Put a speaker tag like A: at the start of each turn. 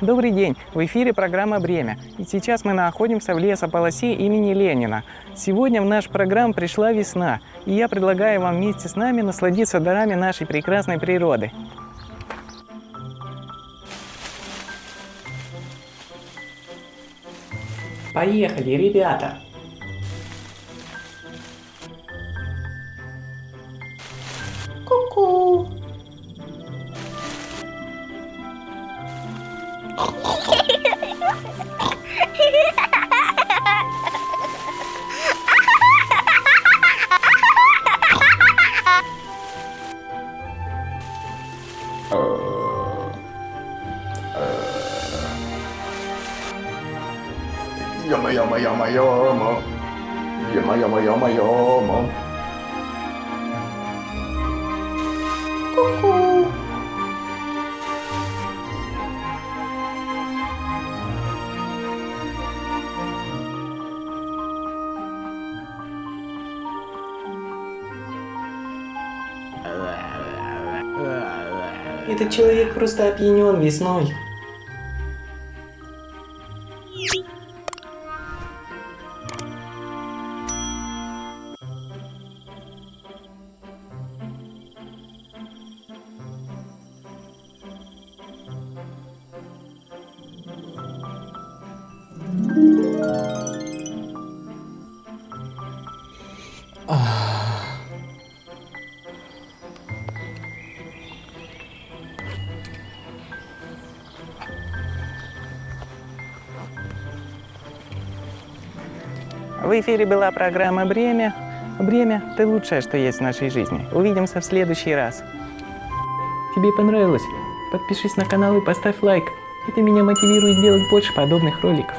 A: Добрый день! В эфире программа «Бремя». И сейчас мы находимся в лесополосе имени Ленина. Сегодня в наш программ пришла весна, и я предлагаю вам вместе с нами насладиться дарами нашей прекрасной природы. Поехали, ребята! Yama
B: yama yama yama. Yama yama yama yama. Cuckoo.
A: Этот человек просто опьянен весной. В эфире была программа «Бремя». Бремя – это лучшее, что есть в нашей жизни. Увидимся в следующий раз. Тебе понравилось? Подпишись на канал и поставь лайк. Это меня мотивирует делать больше подобных роликов.